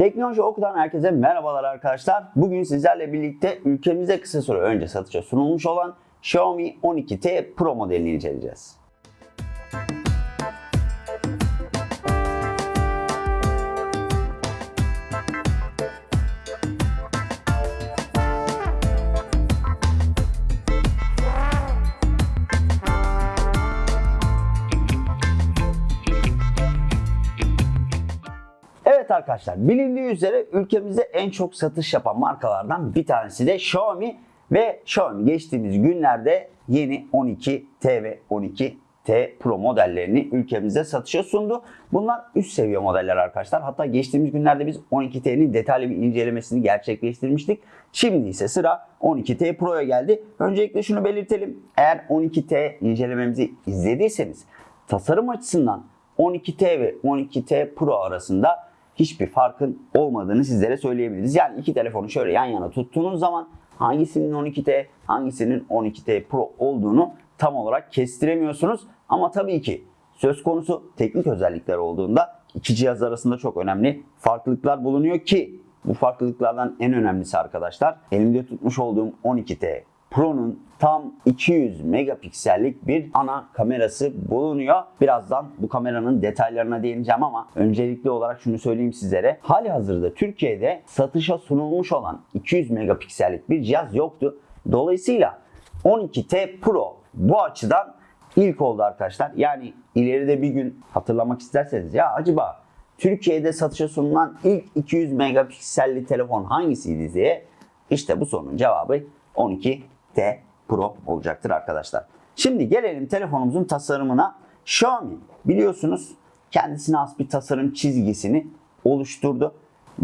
Teknoloji Oku'dan herkese merhabalar arkadaşlar. Bugün sizlerle birlikte ülkemizde kısa süre önce satışa sunulmuş olan Xiaomi 12T Pro modelini inceleyeceğiz. Arkadaşlar bilindiği üzere ülkemizde en çok satış yapan markalardan bir tanesi de Xiaomi ve Xiaomi geçtiğimiz günlerde yeni 12T ve 12T Pro modellerini ülkemizde satışa sundu. Bunlar üst seviye modeller arkadaşlar. Hatta geçtiğimiz günlerde biz 12T'nin detaylı bir incelemesini gerçekleştirmiştik. Şimdi ise sıra 12T Pro'ya geldi. Öncelikle şunu belirtelim. Eğer 12T incelememizi izlediyseniz tasarım açısından 12T ve 12T Pro arasında hiçbir farkın olmadığını sizlere söyleyebiliriz. Yani iki telefonu şöyle yan yana tuttuğunuz zaman hangisinin 12T, hangisinin 12T Pro olduğunu tam olarak kestiremiyorsunuz. Ama tabii ki söz konusu teknik özellikler olduğunda iki cihaz arasında çok önemli farklılıklar bulunuyor ki bu farklılıklardan en önemlisi arkadaşlar elimde tutmuş olduğum 12T Pro'nun tam 200 megapiksellik bir ana kamerası bulunuyor. Birazdan bu kameranın detaylarına değineceğim ama öncelikli olarak şunu söyleyeyim sizlere. Hali hazırda Türkiye'de satışa sunulmuş olan 200 megapiksellik bir cihaz yoktu. Dolayısıyla 12T Pro bu açıdan ilk oldu arkadaşlar. Yani ileride bir gün hatırlamak isterseniz ya acaba Türkiye'de satışa sunulan ilk 200 megapikselli telefon hangisiydi diye işte bu sorunun cevabı 12T Pro olacaktır arkadaşlar. Şimdi gelelim telefonumuzun tasarımına. Xiaomi biliyorsunuz kendisine has bir tasarım çizgisini oluşturdu.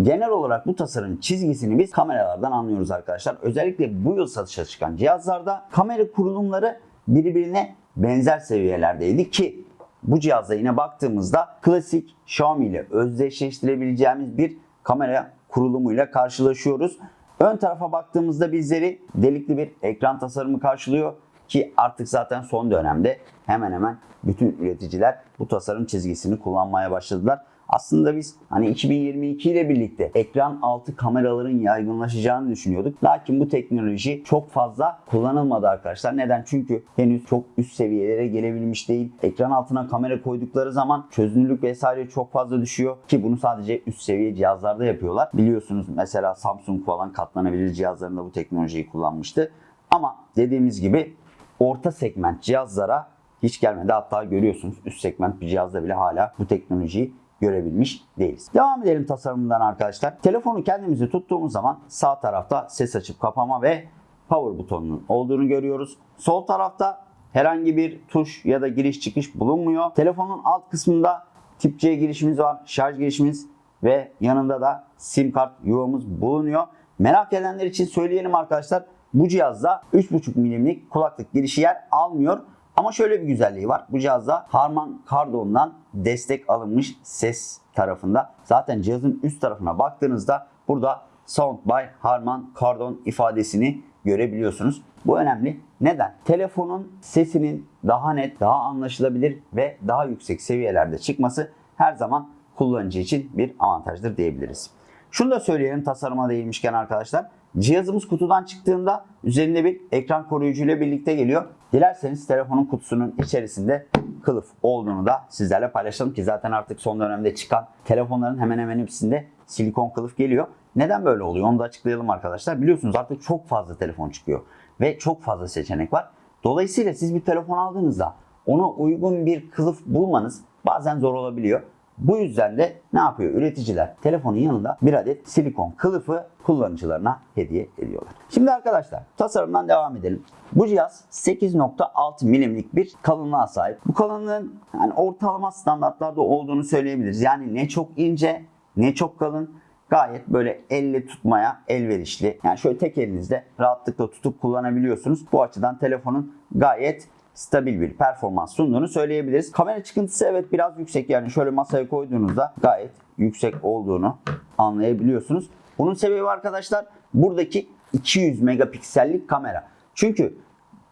Genel olarak bu tasarım çizgisini biz kameralardan anlıyoruz arkadaşlar. Özellikle bu yıl satışa çıkan cihazlarda kamera kurulumları birbirine benzer seviyelerdeydi ki bu cihazda yine baktığımızda klasik Xiaomi ile özdeşleştirebileceğimiz bir kamera kurulumuyla karşılaşıyoruz. Ön tarafa baktığımızda bizleri delikli bir ekran tasarımı karşılıyor ki artık zaten son dönemde hemen hemen bütün üreticiler bu tasarım çizgisini kullanmaya başladılar. Aslında biz hani 2022 ile birlikte ekran altı kameraların yaygınlaşacağını düşünüyorduk. Lakin bu teknoloji çok fazla kullanılmadı arkadaşlar. Neden? Çünkü henüz çok üst seviyelere gelebilmiş değil. Ekran altına kamera koydukları zaman çözünürlük vesaire çok fazla düşüyor ki bunu sadece üst seviye cihazlarda yapıyorlar. Biliyorsunuz mesela Samsung falan katlanabilir cihazlarında bu teknolojiyi kullanmıştı. Ama dediğimiz gibi orta segment cihazlara hiç gelmedi. Hatta görüyorsunuz üst segment bir cihazda bile hala bu teknolojiyi görebilmiş değiliz. Devam edelim tasarımından arkadaşlar. Telefonu kendimizi tuttuğumuz zaman sağ tarafta ses açıp kapama ve power butonunun olduğunu görüyoruz. Sol tarafta herhangi bir tuş ya da giriş çıkış bulunmuyor. Telefonun alt kısmında tip C girişimiz var, şarj girişimiz ve yanında da sim kart yuvamız bulunuyor. Merak edenler için söyleyelim arkadaşlar. Bu cihazda 3.5 milimlik kulaklık girişi yer almıyor. Ama şöyle bir güzelliği var. Bu cihazda Harman Kardon'dan destek alınmış ses tarafında. Zaten cihazın üst tarafına baktığınızda burada Sound by Harman Kardon ifadesini görebiliyorsunuz. Bu önemli. Neden? Telefonun sesinin daha net, daha anlaşılabilir ve daha yüksek seviyelerde çıkması her zaman kullanıcı için bir avantajdır diyebiliriz. Şunu da söyleyelim tasarıma değinmişken arkadaşlar. Cihazımız kutudan çıktığında üzerinde bir ekran koruyucu ile birlikte geliyor. Dilerseniz telefonun kutusunun içerisinde kılıf olduğunu da sizlerle paylaşalım ki zaten artık son dönemde çıkan telefonların hemen hemen hepsinde silikon kılıf geliyor. Neden böyle oluyor onu da açıklayalım arkadaşlar. Biliyorsunuz artık çok fazla telefon çıkıyor ve çok fazla seçenek var. Dolayısıyla siz bir telefon aldığınızda ona uygun bir kılıf bulmanız bazen zor olabiliyor. Bu yüzden de ne yapıyor üreticiler? Telefonun yanında bir adet silikon kılıfı kullanıcılarına hediye ediyorlar. Şimdi arkadaşlar tasarımdan devam edelim. Bu cihaz 8.6 milimlik bir kalınlığa sahip. Bu kalınlığın yani ortalama standartlarda olduğunu söyleyebiliriz. Yani ne çok ince ne çok kalın gayet böyle elle tutmaya elverişli. Yani şöyle tek elinizde rahatlıkla tutup kullanabiliyorsunuz. Bu açıdan telefonun gayet stabil bir performans sunduğunu söyleyebiliriz. Kamera çıkıntısı evet biraz yüksek yani şöyle masaya koyduğunuzda gayet yüksek olduğunu anlayabiliyorsunuz. Bunun sebebi arkadaşlar buradaki 200 megapiksellik kamera. Çünkü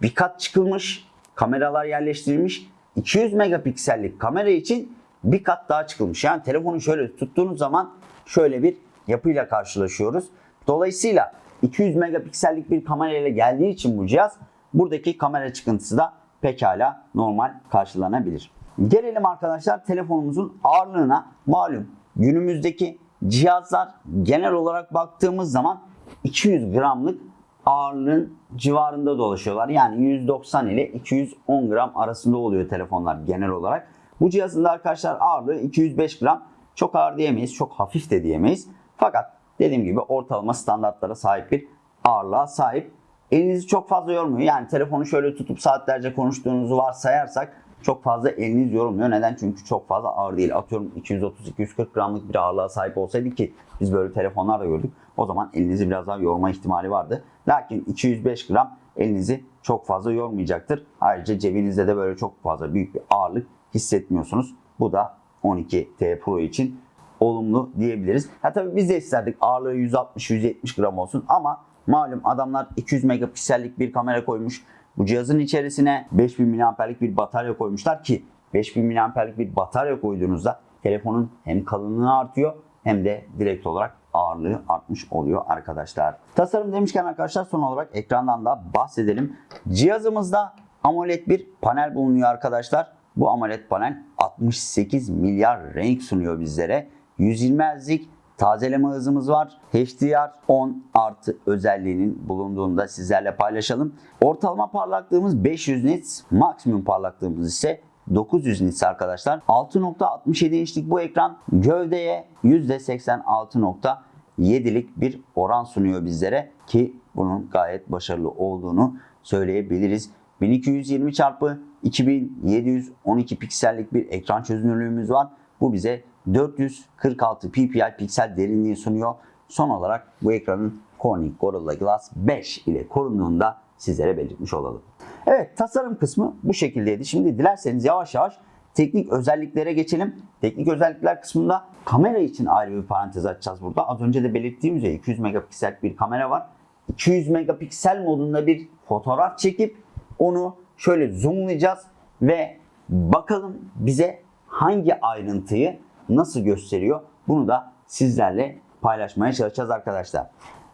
bir kat çıkılmış, kameralar yerleştirilmiş. 200 megapiksellik kamera için bir kat daha çıkılmış. Yani telefonu şöyle tuttuğunuz zaman şöyle bir yapıyla karşılaşıyoruz. Dolayısıyla 200 megapiksellik bir kamera ile geldiği için bu cihaz buradaki kamera çıkıntısı da pekala normal karşılanabilir. Gelelim arkadaşlar telefonumuzun ağırlığına. Malum günümüzdeki cihazlar genel olarak baktığımız zaman 200 gramlık ağırlığın civarında dolaşıyorlar. Yani 190 ile 210 gram arasında oluyor telefonlar genel olarak. Bu cihazın da arkadaşlar ağırlığı 205 gram. Çok ağır diyemeyiz, çok hafif de diyemeyiz. Fakat dediğim gibi ortalama standartlara sahip bir ağırlığa sahip. Elinizi çok fazla yormuyor. Yani telefonu şöyle tutup saatlerce konuştuğunuzu varsayarsak çok fazla eliniz yorulmuyor. Neden? Çünkü çok fazla ağır değil. Atıyorum 230-240 gramlık bir ağırlığa sahip olsaydı ki biz böyle telefonlar da gördük. O zaman elinizi biraz daha yorma ihtimali vardı. Lakin 205 gram elinizi çok fazla yormayacaktır. Ayrıca cebinizde de böyle çok fazla büyük bir ağırlık hissetmiyorsunuz. Bu da 12T Pro için olumlu diyebiliriz. Ha tabii biz de isterdik ağırlığı 160-170 gram olsun ama malum adamlar 200 megapiksellik bir kamera koymuş. Bu cihazın içerisine 5000 mAh'lik bir batarya koymuşlar ki 5000 mAh'lik bir batarya koyduğunuzda telefonun hem kalınlığı artıyor hem de direkt olarak ağırlığı artmış oluyor arkadaşlar. Tasarım demişken arkadaşlar son olarak ekrandan da bahsedelim. Cihazımızda AMOLED bir panel bulunuyor arkadaşlar. Bu AMOLED panel 68 milyar renk sunuyor bizlere. 120 Hz'lik tazeleme hızımız var. HDR 10 artı özelliğinin bulunduğunda sizlerle paylaşalım. Ortalama parlaklığımız 500 nits, maksimum parlaklığımız ise 900 nits arkadaşlar. 6.67 inçlik bu ekran gövdeye %86.7'lik bir oran sunuyor bizlere ki bunun gayet başarılı olduğunu söyleyebiliriz. 1220 çarpı 2712 piksellik bir ekran çözünürlüğümüz var. Bu bize 446 ppi piksel derinliği sunuyor. Son olarak bu ekranın Corning Gorilla Glass 5 ile korunduğunda sizlere belirtmiş olalım. Evet tasarım kısmı bu şekildeydi. Şimdi dilerseniz yavaş yavaş teknik özelliklere geçelim. Teknik özellikler kısmında kamera için ayrı bir parantez açacağız burada. Az önce de belirttiğim üzere 200 megapiksel bir kamera var. 200 megapiksel modunda bir fotoğraf çekip onu şöyle zoomlayacağız ve bakalım bize hangi ayrıntıyı nasıl gösteriyor bunu da sizlerle paylaşmaya çalışacağız arkadaşlar.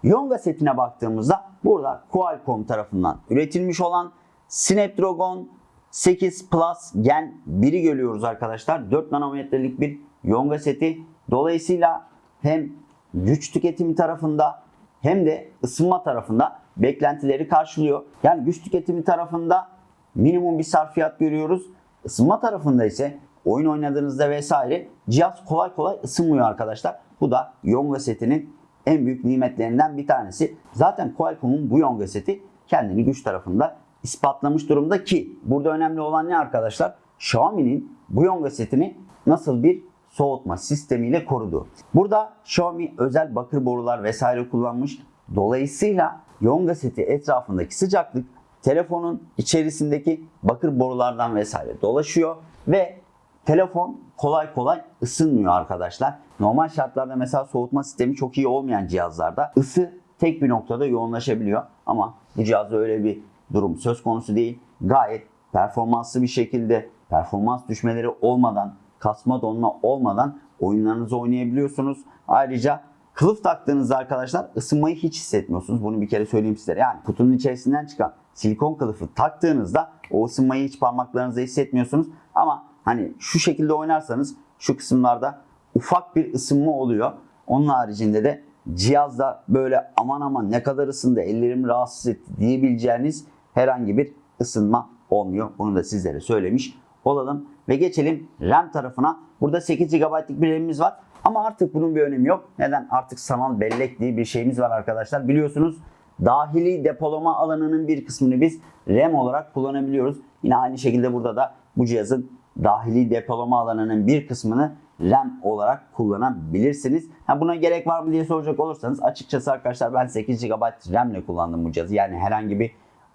Yonga setine baktığımızda burada Qualcomm tarafından üretilmiş olan Snapdragon 8 Plus Gen 1'i görüyoruz arkadaşlar. 4 nanometrelik bir Yonga seti. Dolayısıyla hem güç tüketimi tarafında hem de ısınma tarafında beklentileri karşılıyor. Yani güç tüketimi tarafında minimum bir sarfiyat görüyoruz. Isınma tarafında ise oyun oynadığınızda vesaire cihaz kolay kolay ısınmıyor arkadaşlar. Bu da Yonga setinin en büyük nimetlerinden bir tanesi. Zaten Qualcomm'un bu Yonga seti kendini güç tarafında ispatlamış durumda ki burada önemli olan ne arkadaşlar? Xiaomi'nin bu Yonga setini nasıl bir soğutma sistemiyle korudu. Burada Xiaomi özel bakır borular vesaire kullanmış. Dolayısıyla Yonga seti etrafındaki sıcaklık telefonun içerisindeki bakır borulardan vesaire dolaşıyor ve telefon kolay kolay ısınmıyor arkadaşlar. Normal şartlarda mesela soğutma sistemi çok iyi olmayan cihazlarda ısı tek bir noktada yoğunlaşabiliyor. Ama bu cihazda öyle bir durum söz konusu değil. Gayet performanslı bir şekilde performans düşmeleri olmadan, kasma donma olmadan oyunlarınızı oynayabiliyorsunuz. Ayrıca kılıf taktığınızda arkadaşlar ısınmayı hiç hissetmiyorsunuz. Bunu bir kere söyleyeyim size. Yani kutunun içerisinden çıkan silikon kılıfı taktığınızda o ısınmayı hiç parmaklarınızda hissetmiyorsunuz. Ama hani şu şekilde oynarsanız şu kısımlarda ufak bir ısınma oluyor. Onun haricinde de cihazda böyle aman aman ne kadar ısındı ellerimi rahatsız etti diyebileceğiniz herhangi bir ısınma olmuyor. Bunu da sizlere söylemiş olalım. Ve geçelim RAM tarafına. Burada 8 GB'lık bir RAM'imiz var. Ama artık bunun bir önemi yok. Neden? Artık sanal bellek diye bir şeyimiz var arkadaşlar. Biliyorsunuz dahili depolama alanının bir kısmını biz RAM olarak kullanabiliyoruz. Yine aynı şekilde burada da bu cihazın dahili depolama alanının bir kısmını RAM olarak kullanabilirsiniz. Ha buna gerek var mı diye soracak olursanız açıkçası arkadaşlar ben 8 GB RAM ile kullandım bu cihazı. Yani herhangi bir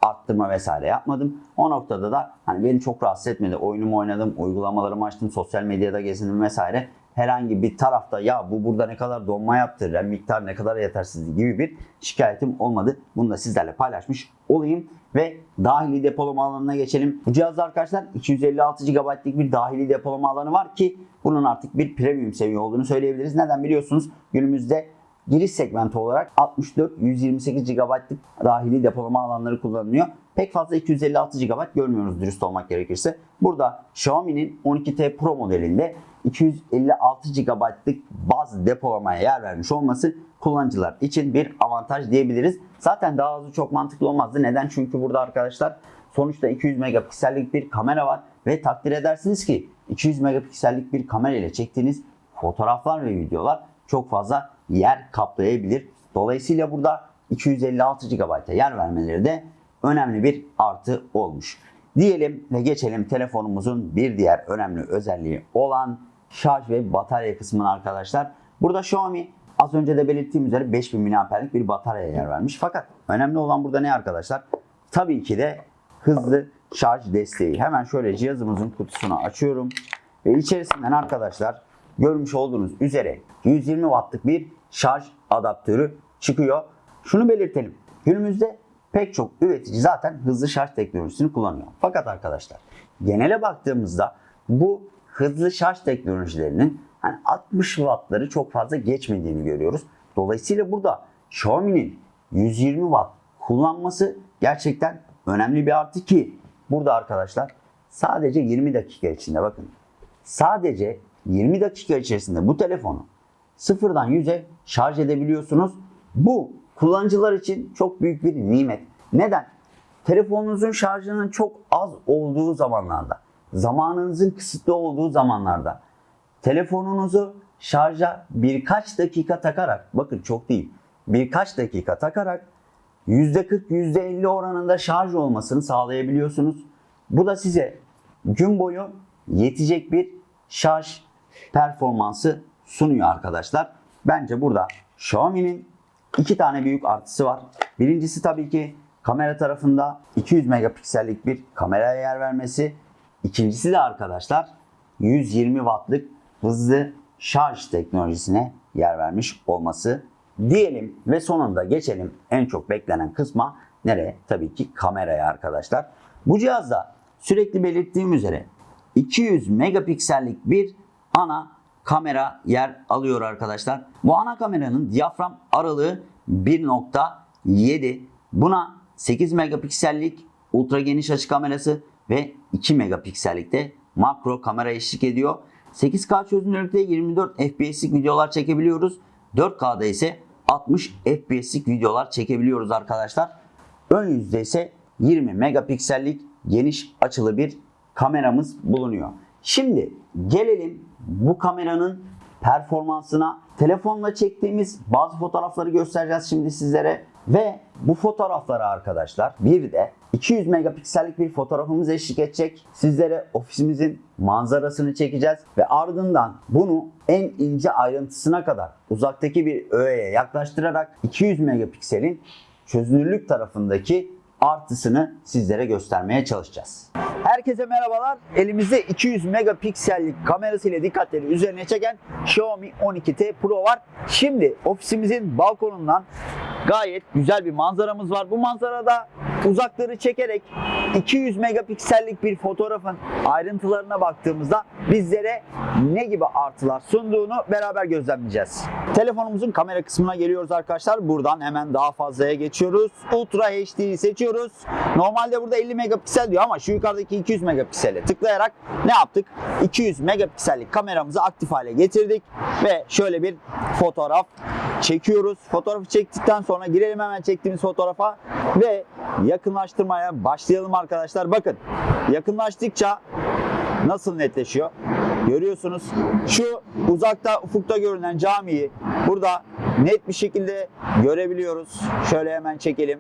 arttırma vesaire yapmadım. O noktada da hani beni çok rahatsız etmedi. Oyunumu oynadım, uygulamalarımı açtım, sosyal medyada gezindim vesaire. Herhangi bir tarafta ya bu burada ne kadar donma yaptı, RAM miktar ne kadar yetersizdi gibi bir şikayetim olmadı. Bunu da sizlerle paylaşmış olayım ve dahili depolama alanına geçelim. Bu cihazda arkadaşlar 256 GB'lik bir dahili depolama alanı var ki bunun artık bir premium seviye olduğunu söyleyebiliriz. Neden biliyorsunuz? Günümüzde giriş segmenti olarak 64-128 GB'lık dahili depolama alanları kullanılıyor. Pek fazla 256 GB görmüyoruz dürüst olmak gerekirse. Burada Xiaomi'nin 12T Pro modelinde 256 GB'lık baz depolamaya yer vermiş olması kullanıcılar için bir avantaj diyebiliriz. Zaten daha azı çok mantıklı olmazdı. Neden? Çünkü burada arkadaşlar sonuçta 200 megapiksellik bir kamera var ve takdir edersiniz ki 200 megapiksellik bir kamera ile çektiğiniz fotoğraflar ve videolar çok fazla yer kaplayabilir. Dolayısıyla burada 256 GB'a yer vermeleri de önemli bir artı olmuş. Diyelim ve geçelim telefonumuzun bir diğer önemli özelliği olan şarj ve batarya kısmına arkadaşlar. Burada Xiaomi az önce de belirttiğim üzere 5000 mAh'lik bir bataryaya yer vermiş. Fakat önemli olan burada ne arkadaşlar? Tabii ki de hızlı şarj desteği. Hemen şöyle cihazımızın kutusunu açıyorum. Ve içerisinden arkadaşlar görmüş olduğunuz üzere 120 wattlık bir şarj adaptörü çıkıyor. Şunu belirtelim. Günümüzde pek çok üretici zaten hızlı şarj teknolojisini kullanıyor. Fakat arkadaşlar genele baktığımızda bu hızlı şarj teknolojilerinin hani 60 wattları çok fazla geçmediğini görüyoruz. Dolayısıyla burada Xiaomi'nin 120 watt kullanması gerçekten önemli bir artı ki burada arkadaşlar sadece 20 dakika içinde bakın sadece 20 dakika içerisinde bu telefonu sıfırdan 100'e şarj edebiliyorsunuz. Bu kullanıcılar için çok büyük bir nimet. Neden? Telefonunuzun şarjının çok az olduğu zamanlarda, zamanınızın kısıtlı olduğu zamanlarda telefonunuzu şarja birkaç dakika takarak, bakın çok değil, birkaç dakika takarak %40, %50 oranında şarj olmasını sağlayabiliyorsunuz. Bu da size gün boyu yetecek bir şarj performansı sunuyor arkadaşlar. Bence burada Xiaomi'nin iki tane büyük artısı var. Birincisi tabii ki kamera tarafında 200 megapiksellik bir kameraya yer vermesi. İkincisi de arkadaşlar 120 wattlık hızlı şarj teknolojisine yer vermiş olması diyelim ve sonunda geçelim en çok beklenen kısma nereye? Tabii ki kameraya arkadaşlar. Bu cihazda sürekli belirttiğim üzere 200 megapiksellik bir ana kamera yer alıyor arkadaşlar. Bu ana kameranın diyafram aralığı 1.7. Buna 8 megapiksellik ultra geniş açı kamerası ve 2 megapiksellikte makro kamera eşlik ediyor. 8K çözünürlükte 24 FPS'lik videolar çekebiliyoruz. 4K'da ise 60 FPS'lik videolar çekebiliyoruz arkadaşlar. Ön yüzde ise 20 megapiksellik geniş açılı bir kameramız bulunuyor. Şimdi gelelim bu kameranın performansına. Telefonla çektiğimiz bazı fotoğrafları göstereceğiz şimdi sizlere. Ve bu fotoğraflara arkadaşlar bir de 200 megapiksellik bir fotoğrafımız eşlik edecek. Sizlere ofisimizin manzarasını çekeceğiz ve ardından bunu en ince ayrıntısına kadar uzaktaki bir öğeye yaklaştırarak 200 megapikselin çözünürlük tarafındaki artısını sizlere göstermeye çalışacağız. Herkese merhabalar. Elimizde 200 megapiksellik kamerasıyla dikkatleri üzerine çeken Xiaomi 12T Pro var. Şimdi ofisimizin balkonundan gayet güzel bir manzaramız var. Bu manzarada uzakları çekerek 200 megapiksellik bir fotoğrafın ayrıntılarına baktığımızda bizlere ne gibi artılar sunduğunu beraber gözlemleyeceğiz. Telefonumuzun kamera kısmına geliyoruz arkadaşlar. Buradan hemen daha fazlaya geçiyoruz. Ultra HD'yi seçiyoruz. Normalde burada 50 megapiksel diyor ama şu yukarıdaki 200 megapiksele tıklayarak ne yaptık? 200 megapiksellik kameramızı aktif hale getirdik ve şöyle bir fotoğraf çekiyoruz. Fotoğrafı çektikten sonra girelim hemen çektiğimiz fotoğrafa ve yakınlaştırmaya başlayalım arkadaşlar. Bakın yakınlaştıkça nasıl netleşiyor? Görüyorsunuz. Şu uzakta ufukta görünen camiyi burada net bir şekilde görebiliyoruz. Şöyle hemen çekelim.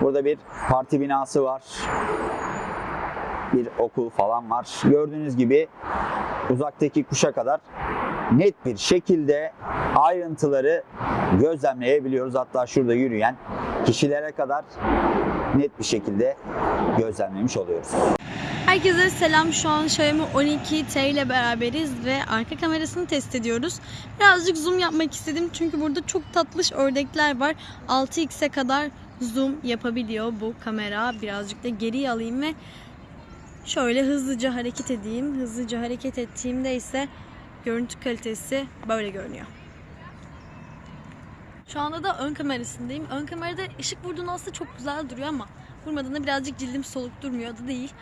Burada bir parti binası var. Bir okul falan var. Gördüğünüz gibi uzaktaki kuşa kadar net bir şekilde ayrıntıları gözlemleyebiliyoruz. Hatta şurada yürüyen kişilere kadar net bir şekilde gözlemlemiş oluyoruz. Herkese selam. Şu an Xiaomi 12T ile beraberiz ve arka kamerasını test ediyoruz. Birazcık zoom yapmak istedim çünkü burada çok tatlış ördekler var. 6x'e kadar zoom yapabiliyor bu kamera. Birazcık da geriye alayım ve şöyle hızlıca hareket edeyim. Hızlıca hareket ettiğimde ise görüntü kalitesi böyle görünüyor. Şu anda da ön kamerasındayım. Ön kamerada ışık vurduğunda aslında çok güzel duruyor ama vurmadığında birazcık cildim soluk durmuyor da değil.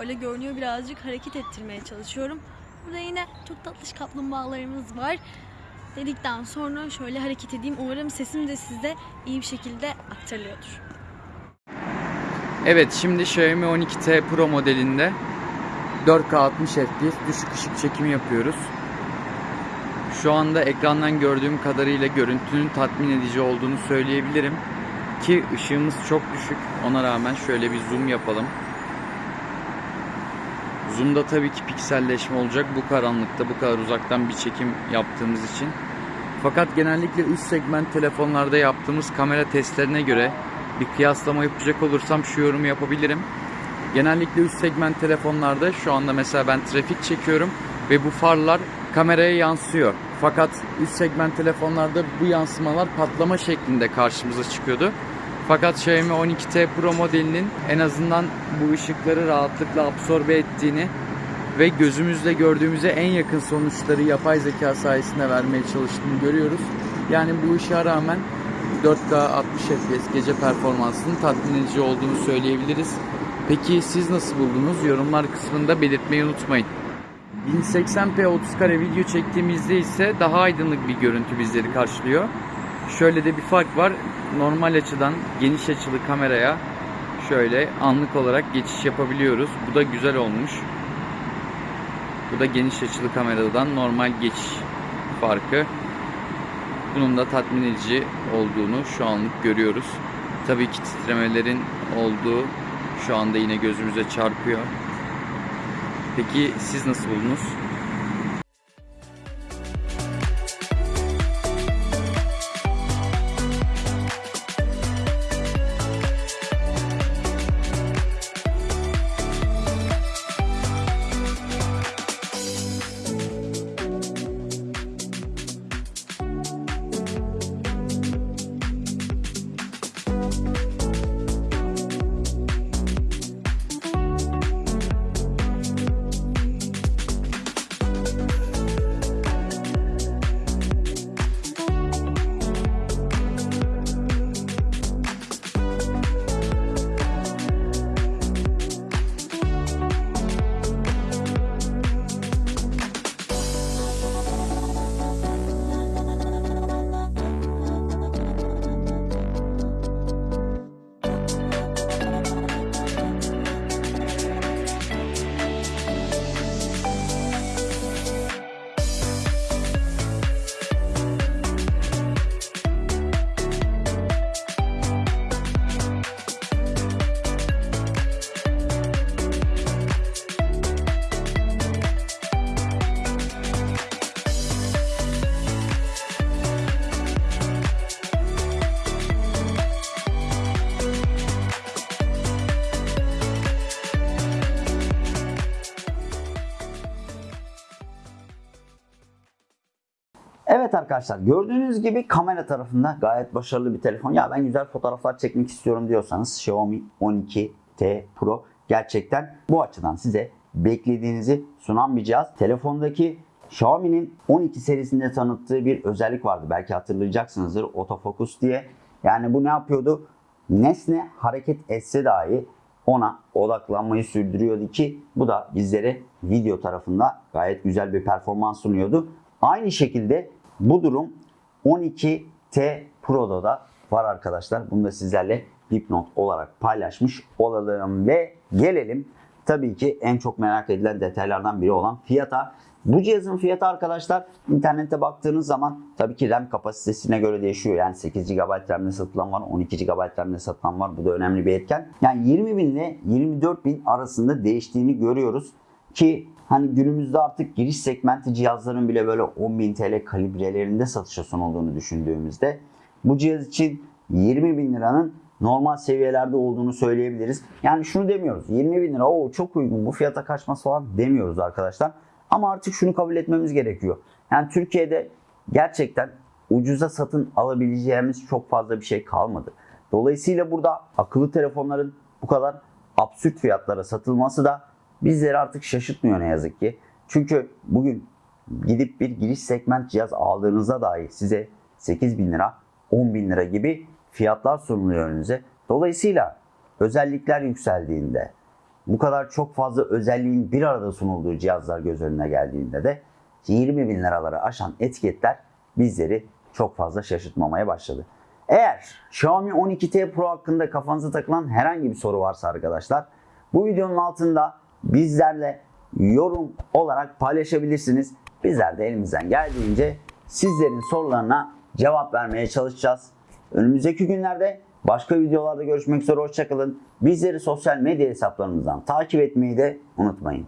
Öyle görünüyor birazcık hareket ettirmeye çalışıyorum. Burada yine çok tatlış kaplumbağalarımız var. Dedikten sonra şöyle hareket edeyim. Umarım sesim de size iyi bir şekilde aktarılıyordur. Evet şimdi Xiaomi 12T Pro modelinde 4K 60 FPS düşük ışık çekimi yapıyoruz. Şu anda ekrandan gördüğüm kadarıyla görüntünün tatmin edici olduğunu söyleyebilirim. Ki ışığımız çok düşük. Ona rağmen şöyle bir zoom yapalım. Zoom'da tabii ki pikselleşme olacak bu karanlıkta bu kadar uzaktan bir çekim yaptığımız için. Fakat genellikle üst segment telefonlarda yaptığımız kamera testlerine göre bir kıyaslama yapacak olursam şu yorumu yapabilirim. Genellikle üst segment telefonlarda şu anda mesela ben trafik çekiyorum ve bu farlar kameraya yansıyor. Fakat üst segment telefonlarda bu yansımalar patlama şeklinde karşımıza çıkıyordu. Fakat Xiaomi 12T Pro modelinin en azından bu ışıkları rahatlıkla absorbe ettiğini ve gözümüzle gördüğümüze en yakın sonuçları yapay zeka sayesinde vermeye çalıştığını görüyoruz. Yani bu ışığa rağmen 4K 60 FPS gece performansının tatmin edici olduğunu söyleyebiliriz. Peki siz nasıl buldunuz? Yorumlar kısmında belirtmeyi unutmayın. 1080p 30 kare video çektiğimizde ise daha aydınlık bir görüntü bizleri karşılıyor. Şöyle de bir fark var. Normal açıdan geniş açılı kameraya şöyle anlık olarak geçiş yapabiliyoruz. Bu da güzel olmuş. Bu da geniş açılı kameradan normal geçiş farkı. Bunun da tatmin edici olduğunu şu anlık görüyoruz. Tabii ki titremelerin olduğu şu anda yine gözümüze çarpıyor. Peki siz nasıl buldunuz? Evet arkadaşlar gördüğünüz gibi kamera tarafında gayet başarılı bir telefon. Ya ben güzel fotoğraflar çekmek istiyorum diyorsanız Xiaomi 12T Pro gerçekten bu açıdan size beklediğinizi sunan bir cihaz. Telefondaki Xiaomi'nin 12 serisinde tanıttığı bir özellik vardı. Belki hatırlayacaksınızdır autofocus diye. Yani bu ne yapıyordu? Nesne hareket etse dahi ona odaklanmayı sürdürüyordu ki bu da bizlere video tarafında gayet güzel bir performans sunuyordu. Aynı şekilde bu durum 12T Pro'da da var arkadaşlar. Bunu da sizlerle dipnot olarak paylaşmış olalım ve gelelim tabii ki en çok merak edilen detaylardan biri olan fiyata. Bu cihazın fiyatı arkadaşlar internette baktığınız zaman tabii ki RAM kapasitesine göre değişiyor. Yani 8 GB RAM'le satılan var, 12 GB RAM'le satılan var. Bu da önemli bir etken. Yani 20 bin ile 24 bin arasında değiştiğini görüyoruz. Ki hani günümüzde artık giriş segmenti cihazların bile böyle 10.000 TL kalibrelerinde satışa sunulduğunu düşündüğümüzde bu cihaz için 20 bin liranın normal seviyelerde olduğunu söyleyebiliriz. Yani şunu demiyoruz 20 bin lira o çok uygun bu fiyata kaçması falan demiyoruz arkadaşlar. Ama artık şunu kabul etmemiz gerekiyor. Yani Türkiye'de gerçekten ucuza satın alabileceğimiz çok fazla bir şey kalmadı. Dolayısıyla burada akıllı telefonların bu kadar absürt fiyatlara satılması da bizleri artık şaşırtmıyor ne yazık ki. Çünkü bugün gidip bir giriş segment cihaz aldığınızda dahi size 8 bin lira 10 bin lira gibi fiyatlar sunuluyor önünüze. Dolayısıyla özellikler yükseldiğinde, bu kadar çok fazla özelliğin bir arada sunulduğu cihazlar göz önüne geldiğinde de 20 bin liraları aşan etiketler bizleri çok fazla şaşırtmamaya başladı. Eğer Xiaomi 12T Pro hakkında kafanıza takılan herhangi bir soru varsa arkadaşlar bu videonun altında bizlerle yorum olarak paylaşabilirsiniz. Bizler de elimizden geldiğince sizlerin sorularına cevap vermeye çalışacağız. Önümüzdeki günlerde başka videolarda görüşmek üzere hoşçakalın. Bizleri sosyal medya hesaplarımızdan takip etmeyi de unutmayın.